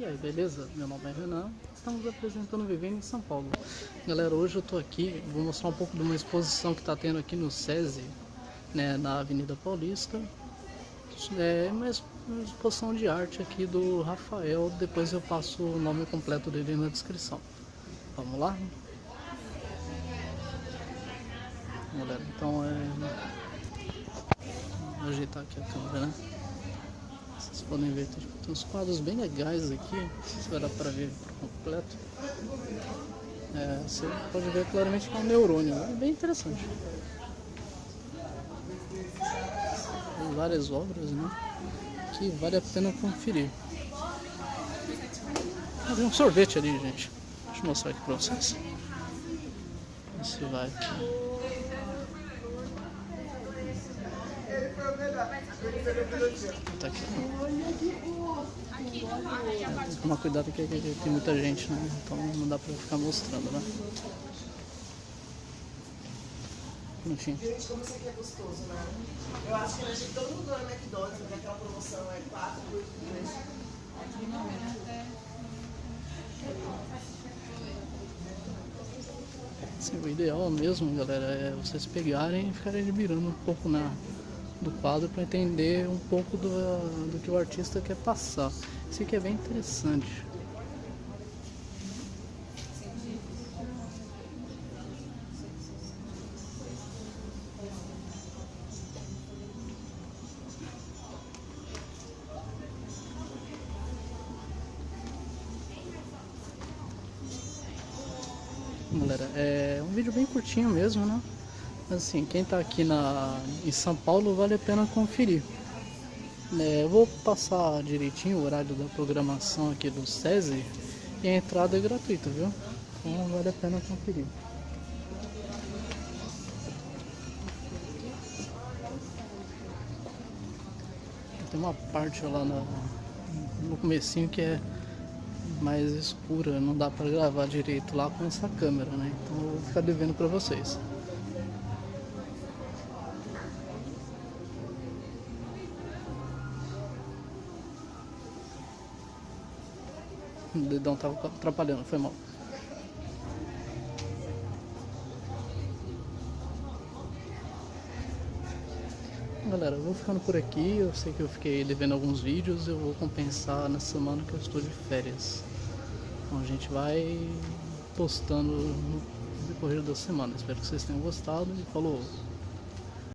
E aí, beleza? Meu nome é Renan, estamos apresentando Vivendo em São Paulo. Galera, hoje eu tô aqui, vou mostrar um pouco de uma exposição que está tendo aqui no SESI, né, na Avenida Paulista. É uma exposição de arte aqui do Rafael, depois eu passo o nome completo dele na descrição. Vamos lá? Galera, então é... Vou ajeitar aqui a câmera, né? Podem ver, tem uns quadros bem legais aqui, não sei se vai dar para ver por completo. É, você pode ver claramente que é um neurônio, é bem interessante. Tem várias obras, né? Que vale a pena conferir. Tem um sorvete ali, gente. Deixa eu mostrar aqui para vocês. Se vai aqui. Tá aqui. Tomar cuidado que, que, tem muita gente, né? Então não dá pra ficar mostrando, né? Gente, como isso aqui é gostoso, né? Eu acho que a gente, todo mundo na McDonald's, né? aquela promoção é 4 por 3. Aqui não é. Sim, o ideal mesmo, galera, é vocês pegarem e ficarem admirando um pouco na, do quadro para entender um pouco do, do que o artista quer passar. Isso aqui é bem interessante. Galera, é um vídeo bem curtinho mesmo, né? Assim, quem está aqui na, em São Paulo vale a pena conferir. É, eu vou passar direitinho o horário da programação aqui do SESI e a entrada é gratuita, viu? Então vale a pena conferir. Tem uma parte lá no, no comecinho que é mais escura, não dá para gravar direito lá com essa câmera, né? Então eu vou ficar devendo para vocês. O dedão tava atrapalhando, foi mal. Galera, eu vou ficando por aqui. Eu sei que eu fiquei devendo alguns vídeos. Eu vou compensar na semana que eu estou de férias. Então a gente vai postando no decorrer da semana. Espero que vocês tenham gostado e falou!